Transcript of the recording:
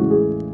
you.